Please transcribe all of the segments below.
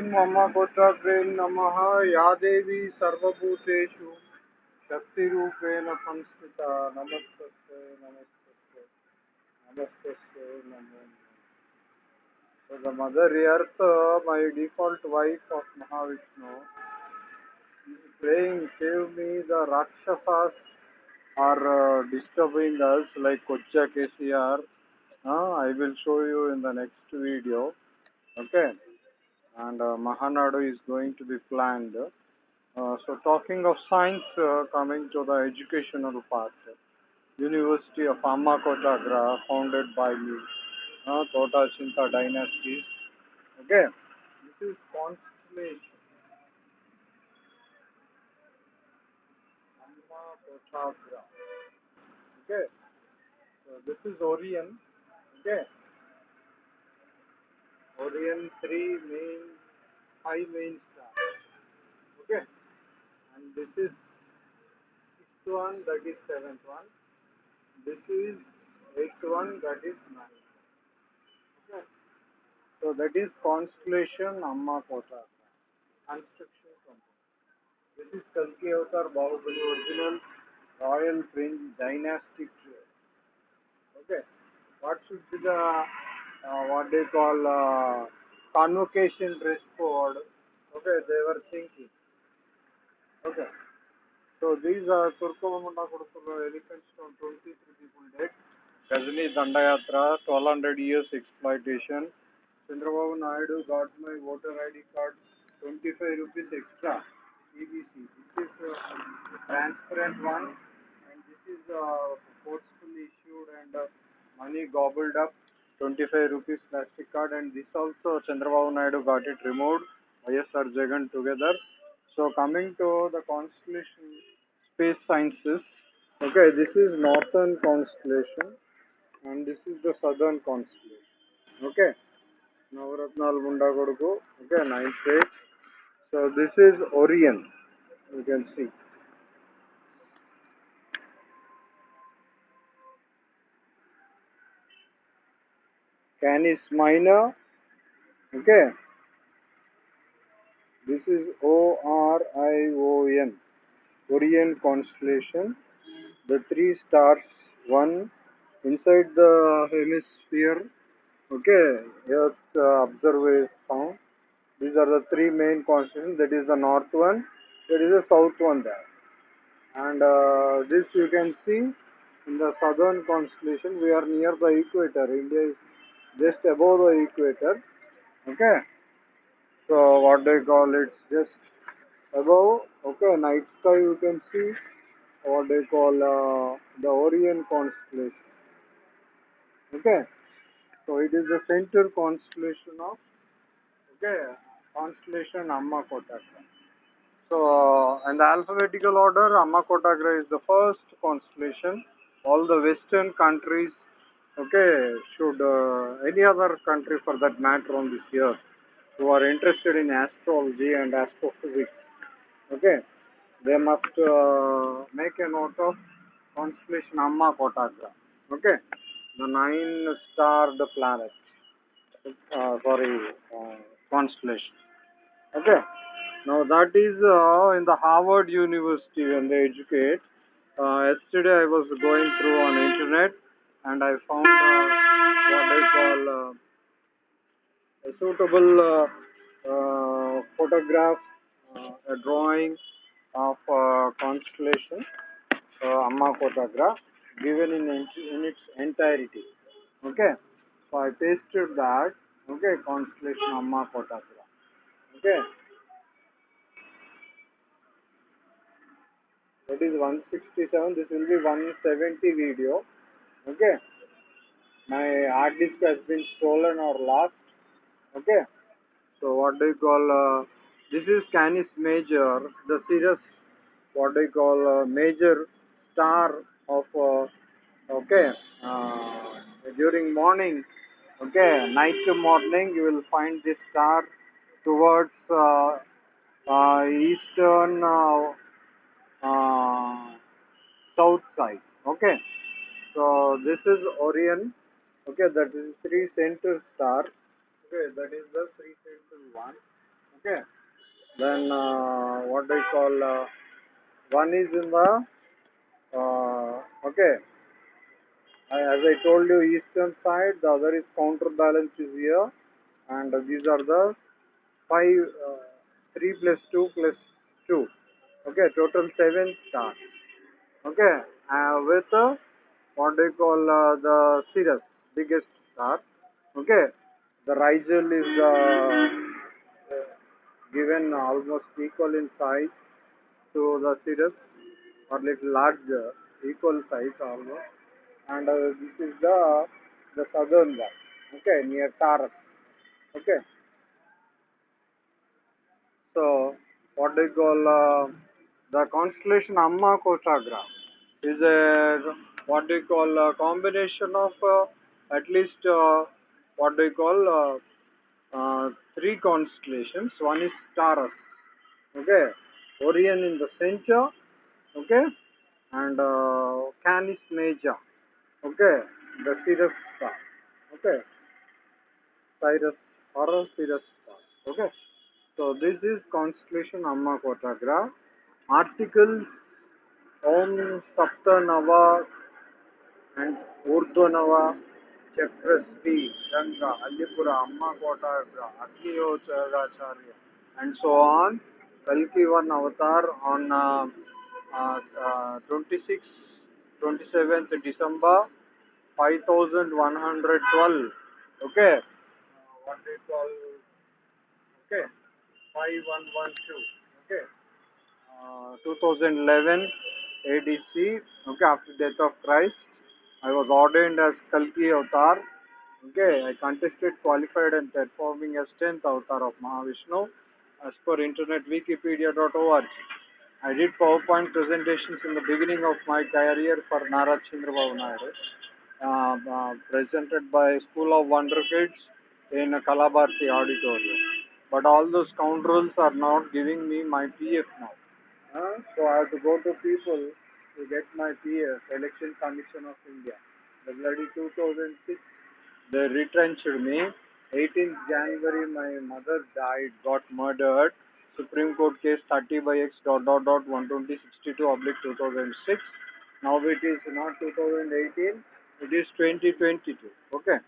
मम कोटाग्रे नमः या देवी सर्वभूतेषु शक्तिरूपेण संस्थिता नमस्तस्यै नमस्तस्यै नमस्तस्यै नमो So the mother earth, uh, my default wife of Mahavishnu, is praying, save me the Rakshasas are uh, disturbing us like Kocha KCR. Uh, I will show you in the next video. Okay. And uh, Mahanadu is going to be planned. Uh, so talking of science, uh, coming to the educational part. University of Amma Kotagra, founded by me. Uh, Tota Chinta dynasties. Okay. This is constellation. Okay. So this is Orion. Okay. Orion three main five main stars. Okay. And this is sixth one, that is seventh one. This is eighth one, that is ninth. Okay. So that is constellation Amma Kota. Construction company. This is Kalki Avatar Bahubali original royal French dynastic tree. Okay. What should be the uh, what they call uh, convocation dress code? Okay, they were thinking. Okay. So these are Turkomamunda Kurukulo elephant stone 23 people dead. Ghazni Dandayatra, 1200 years exploitation. Chandrababu Naidu got my voter ID card, 25 rupees extra. EBC. This is uh, transparent one and this is uh, forcefully issued and uh, money gobbled up. 25 rupees plastic card and this also Chandrababu Naidu got it removed. YSR Jagan together. So coming to the constellation space sciences. Okay, this is northern constellation and this is the southern constellation. Okay. Navaratnal Munda Koduku. Okay, ninth page. So this is Orion. You can see. Canis Minor. Okay. This is O R I O N. Orion constellation. The three stars, one inside the hemisphere. Okay, Earth uh, observer found. These are the three main constellations. That is the north one. There is a south one there. And uh, this you can see in the southern constellation. We are near the equator. India is just above the equator. Okay. So what they call it just above. Okay, night sky you can see what they call uh, the Orion constellation. Okay. So it is the center constellation of okay constellation Amma Kotagra. So in the alphabetical order, Amma Kotagra is the first constellation. All the Western countries, okay, should uh, any other country for that matter on this year who are interested in astrology and astrophysics, okay, they must uh, make a note of constellation Amma Kotagra. Okay, the nine starred planet. Uh, sorry, uh, constellation. Okay. Now that is uh, in the Harvard University when they educate. Uh, yesterday I was going through on internet and I found what they call uh, a suitable uh, uh, photograph, a drawing of constellation Amma Kotagra given in, in its entirety. Okay. So I pasted that. Okay, constellation Amma Kotagra. Okay. That is 167. This will be 170 video. Okay. My hard disk has been stolen or lost. Okay. So what do you call? Uh, this is Canis Major, the Sirius. What do you call? Uh, major star of. Uh, okay. Uh, during morning. Okay. Night to morning, you will find this star towards uh, uh, eastern south side. Okay. So this is Orion. Okay, that is three center star. Okay, that is the three center one. Okay. Then uh, what they call uh, one is in the uh, okay. I- As I told you, eastern side. The other is counterbalance is here, and these are the five, uh, three plus two plus two. Okay, total seven stars. Okay, uh, with what they call uh, the Sirius, biggest star. Okay, the Rigel is uh, given almost equal in size to the Sirius, or little larger, equal size almost. And uh, this is the the southern one. Okay, near Taurus. Okay, so what they call uh, the constellation Amma Kotagra is a what do they call a combination of uh, at least uh, what they call uh, uh, three constellations. One is Taurus, okay, Orion in the center, okay, and uh, Canis Major, okay, the Sirius star, okay, Cyrus or Sirius star, okay. So this is constellation Amma Kotagra. Articles Om Saptanava and Urdhvanava Chakrasti Ganga Allipura Amma Kotagra Agniyochagacharya and so on. Kalki one avatar on uh, uh, uh, 26th, 27th December 5112. Okay. Uh, what they call okay 5112 okay uh, 2011 ADC okay after death of Christ I was ordained as Kalki avatar okay I contested qualified and performing as 10th avatar of Mahavishnu as per internet wikipedia.org I did PowerPoint presentations in the beginning of my career for Nara Chandrababu uh, uh, presented by School of Wonder Kids in Kalabharti Auditorium. But all those scoundrels are not giving me my PF now. So I have to go to people to get my PF, Election Commission of India. The bloody 2006, they retrenched me. 18th January, my mother died, got murdered. Supreme Court case 30 by X dot dot dot 120 62 oblique 2006. Now it is not 2018, it is 2022. Okay.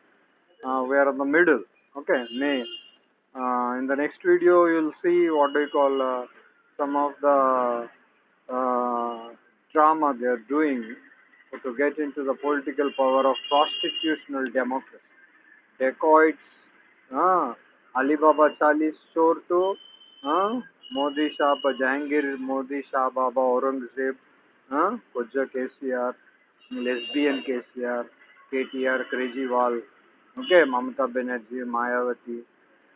Uh, we are in the middle. Okay, May. Uh, in the next video, you'll see what they call uh, some of the uh, drama they are doing to get into the political power of prostitutional democracy. Dacoits, uh, Alibaba Chalis Chor to uh, Modi Shah Jahangir, Modi Shah Baba Aurangzeb, uh, Koja KCR, lesbian KCR, KTR, Kejriwal, okay, Mamata Banerjee, Mayawati,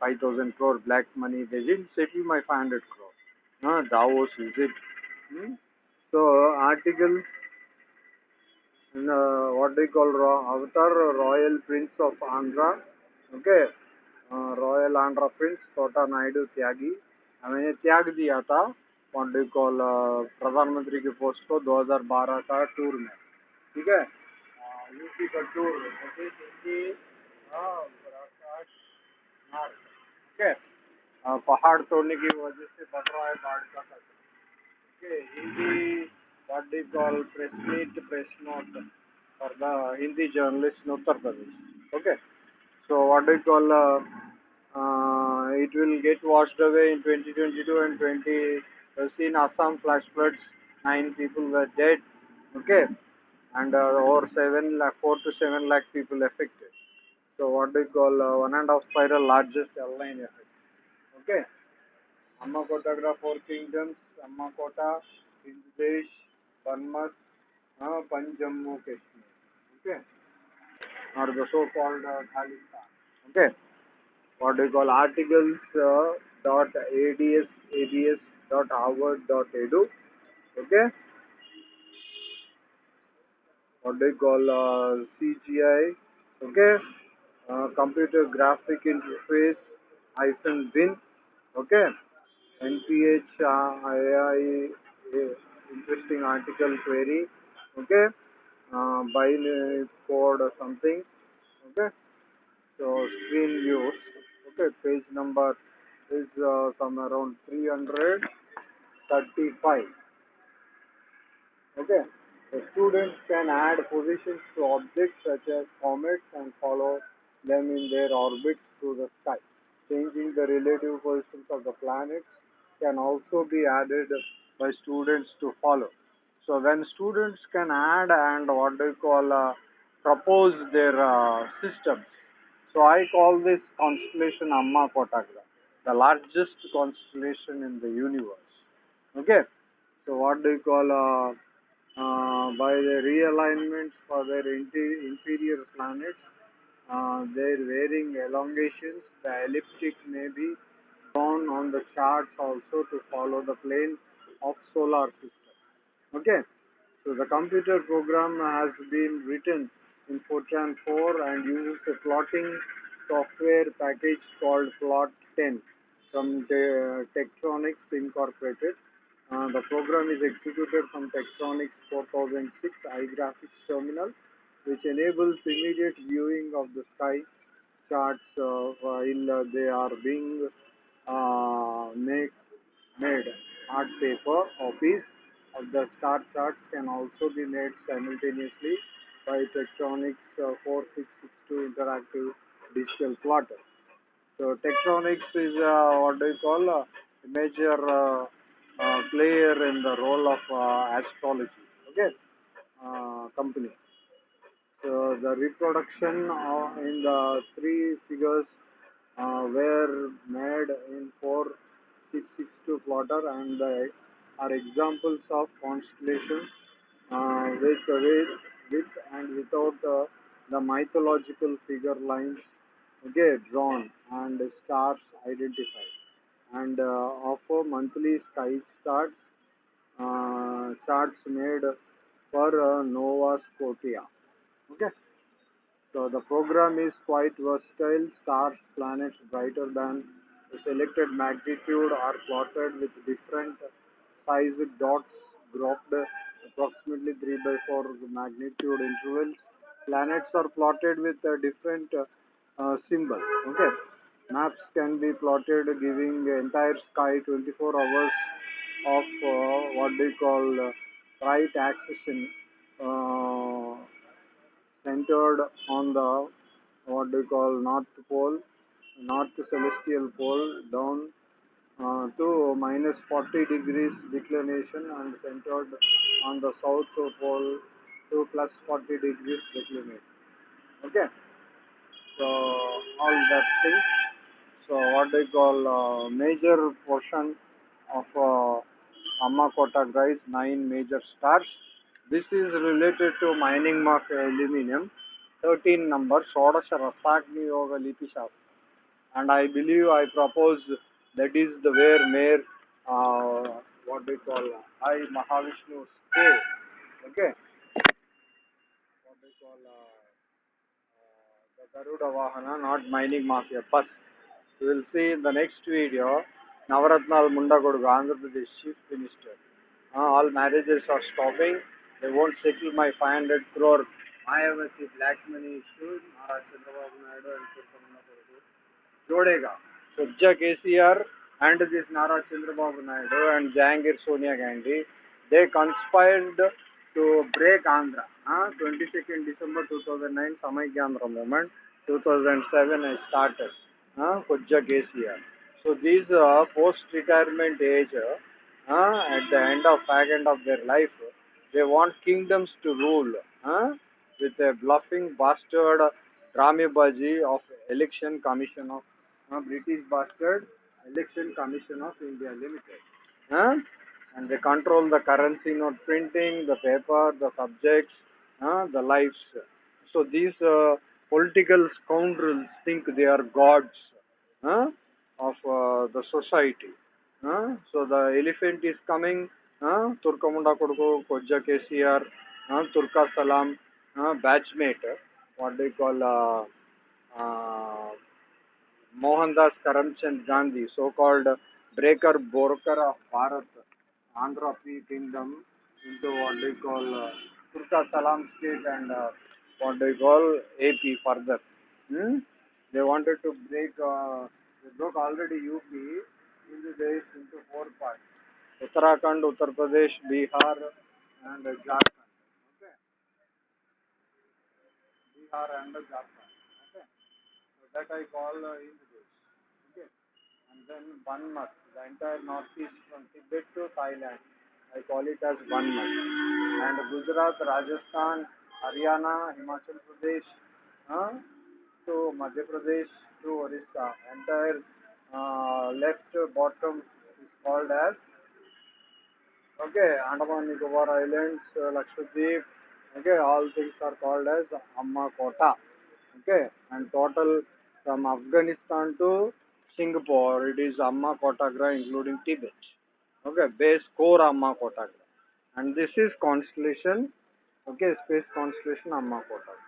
5000 crore black money. They didn't settle my 500 crore. Uh, Davos, is it? Hmm? So, articles in uh, what they call Ro- Avatar Royal Prince of Andhra, okay, uh, Royal Andhra Prince, Tota Naidu Tyagi. मैंने त्याग दिया था you uh, प्रधानमंत्री के post को 2012 का tour में ठीक है यूपी का टूर हिंदी हाँ, अ, पहाड़ तोड़ने की वजह से बढ़ रहा है बाढ़ का खतरा Okay, Hindi, what do you call press meet, press note for the Hindi journalist in Uttar Pradesh. Okay, so what do you call uh, uh, it will get washed away in 2022 and 20. We seen Assam flash floods, nine people were dead. Okay, and uh, over seven lakh, four to seven lakh people affected. So what do you call uh, one and a half spiral largest airline effect? Okay. अम्मकोट four kingdoms अम्मकोट हिंदेश बर्मस पंजम्मू Kashmir okay और the okay call articles dot A D dot Harvard edu okay call CGI okay computer graphic interface आईफन bin okay okay? Nph ai interesting article query okay uh, binary code or something okay so screen views okay page number is uh, some around 335. Okay. The students can add positions to objects such as comets and follow them in their orbits through the sky. Changing the relative positions of the planets can also be added by students to follow. So when students can add and what do you call uh, propose their uh, systems. So I call this constellation Amma Kotagra, the largest constellation in the universe. Okay. So what do you call uh, uh, by the realignments for their inferior planets, uh, their varying elongations, the elliptic may be drawn on the charts also to follow the plane of solar system. Okay, so the computer program has been written in Fortran 4 and uses a plotting software package called Plot 10 from the Tektronix Incorporated. Uh, the program is executed from Tektronix 4006 iGraphics terminal, which enables immediate viewing of the sky charts uh, while they are being uh, make, made. Art paper piece of the star charts can also be made simultaneously by Tektronix uh, 4662 interactive digital plotter. So Tektronix is uh, what do you call a major uh, uh, player in the role of uh, astrology. Okay, uh, company. So the reproduction uh, in the three figures uh, were made in 4662 plotter and uh, are examples of constellations uh, with, with, with and without uh, the mythological figure lines okay, drawn and stars identified and uh, offer monthly sky charts uh, charts made for uh, Nova Scotia. Okay. So the program is quite versatile. Stars, planets brighter than the selected magnitude are plotted with different size dots grouped approximately 3 by 4 magnitude intervals. Planets are plotted with a different uh, symbol. Okay. Maps can be plotted giving entire sky 24 hours of uh, what they call uh, right axis in uh, centered on the what they call north pole, north celestial pole down uh, to minus 40 degrees declination and centered on the south pole to plus 40 degrees declination. Okay, so all that things. So what they call uh, major portion of uh, Amma Kotagra is nine major stars. This is related to mining of aluminum. 13 number Shodasha Rasagni Yoga Lipi Shastra. And I believe I propose that is the where Mayor uh, what they call I Mahavishnu stay. Okay. What they call uh, uh, the Garuda Vahana, not mining mafia. Bus. We will see in the next video Navaratnal Mundagodu, Andhra Pradesh Chief Minister. Uh, all marriages are stopping. They won't settle my 500 crore Mayavati black money issue. Nara Chandrababu Naidu and Surkamana Kodu. Jodega. Judge KCR and this Nara Chandrababu Naidu and Jahangir Sonia Gandhi, they conspired to break Andhra. Uh, 22nd December 2009, Samaikya Andhra movement. 2007 I started. Uh, Kojja KCR. So these uh, post-retirement age, uh, at the end of fag end of their life, they want kingdoms to rule uh, with a bluffing bastard Ramibaji of Election Commission of uh, British bastard Election Commission of India Limited. Uh, and they control the currency note printing, the paper, the subjects, uh, the lives. So these uh, political scoundrels think they are gods uh, of uh, the society. Uh, so the elephant is coming, uh, Turkamunda Koduku, Kojja KCR, uh, Turka Salam, uh, batchmate, what they call uh, uh, Mohandas Karamchand Gandhi, so-called breaker broker of Bharat, Andhra Free Kingdom into what they call uh, Turka Salam state and uh, what they call AP further. Hmm? They wanted to break uh, they broke already UP into this into four parts. Uttarakhand, Uttar Pradesh, Bihar, and Jharkhand. Okay. Bihar and Jharkhand. Okay. So that I call uh, this. Okay. And then month, the entire northeast from Tibet to Thailand. I call it as month. And Gujarat, Rajasthan, Haryana, Himachal Pradesh, uh, to Madhya Pradesh to Orissa. Entire uh, left bottom is called as okay Andaman Nicobar Islands, uh, Lakshadweep. Okay, all things are called as Amma Kota. Okay, and total from Afghanistan to Singapore, it is Amma Kotagra including Tibet. Okay, base core Amma Kotagra. And this is constellation, okay, space constellation Amma Kotagra.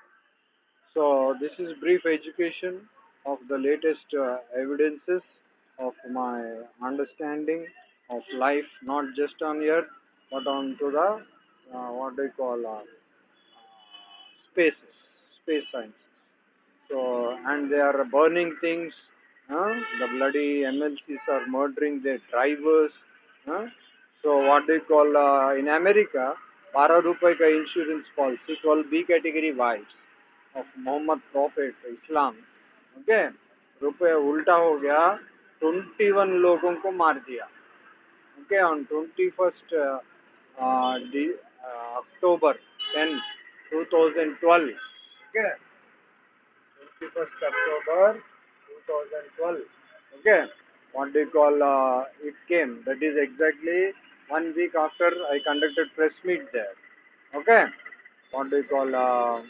So this is brief education of the latest uh, evidences of my understanding of life, not just on Earth, but on to the uh, what they call uh, spaces, space science. So and they are burning things. Uh, the bloody MLCs are murdering their drivers. Uh, so what they call uh, in America, 12 रुपए का insurance policy 12 B category wise of Mohammad profit Islam okay रुपये उल्टा हो गया 21 लोगों को मार दिया okay on 21st uh, uh, the, uh, October 10 2012 okay? 21st October 2012 okay? What do you call uh, it came. That is exactly one week after I conducted press meet there. Okay? What do you call uh, uh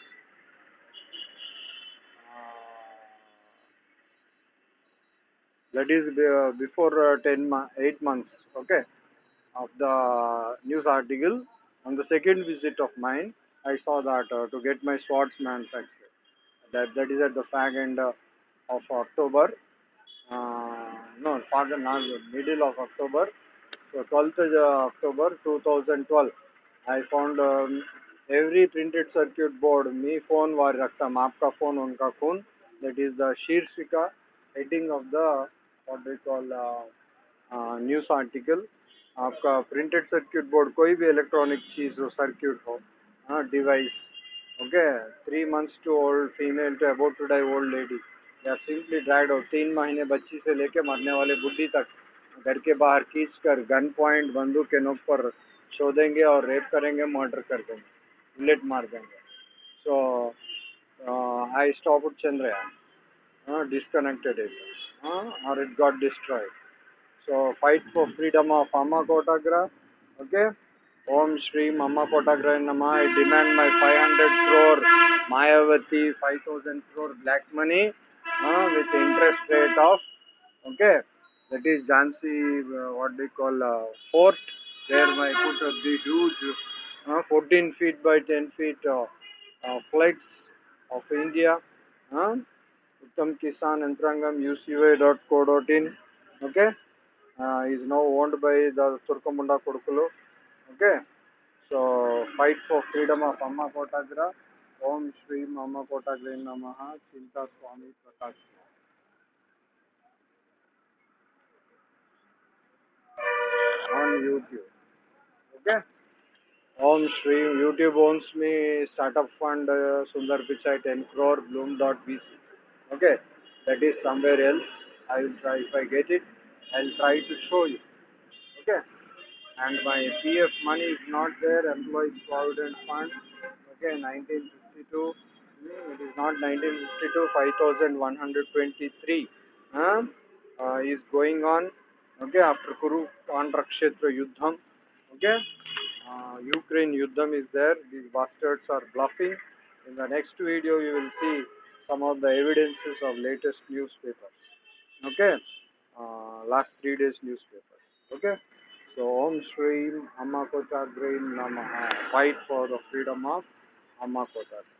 that is uh, before uh, 10 8 months okay of the news article. On the second visit of mine i saw that uh, to get my swords manufactured. That that is at the fag end uh, of october. Uh, no fag not middle of october. So 12th uh, october 2012 i found um, every printed circuit board me phone var rakta aapka phone unka phone. That is the shirshika heading of the what we call uh, uh, article आपका printed circuit board कोई भी electronic चीज़ हो circuit हो हाँ device okay three months to old female to about to die old lady या simply dried हो तीन महीने बच्ची से लेके मरने वाले बुढ़ी तक घर के बाहर खींच कर गन पॉइंट बंदूक के नोक पर शोधेंगे और रेप करेंगे मर्डर कर देंगे बुलेट मार देंगे। So I stop Chandrayaan disconnected it uh, or it got destroyed. So fight for freedom of Amma Kotagra. Okay. Om Shri Amma Kotagra Nama. I demand my 500 crore Mayavati 5000 crore black money uh, with interest rate of okay. That is Jhansi, uh, what they call uh, fort, where I put uh, the huge uh, 14 feet by 10 feet uh, uh, flags of India. Uh, Uttam Kisan Antrangam UCY.co.in. Okay. Uh, is now owned by the Turkamunda Kodukulu. Okay. So fight for freedom of Amma Kotagra. Om Shri Amma Kotagra Namaha Chinta Swami Prakash. On YouTube. Okay. Om Shri YouTube owns me startup fund uh, Sundar Pichai 10 crore Bloom.vc. Okay, that is somewhere else. I will try if I get it. I'll try to show you. Okay, and my PF money is not there. Employees Provident Fund. Okay, 1952. Hmm, It is not 1952. 5123. Huh? Uh, is going on. Okay, after Kuru Kandrakshetra Yuddham. Okay. Uh, Ukraine Yuddham is there. These bastards are bluffing. In the next video, you will see some of the evidences of latest newspapers. Okay, Uh, last three days newspapers. Okay, so Om Shri Amma Kotagrain Namaha. Fight for the freedom of Amma Kotagra.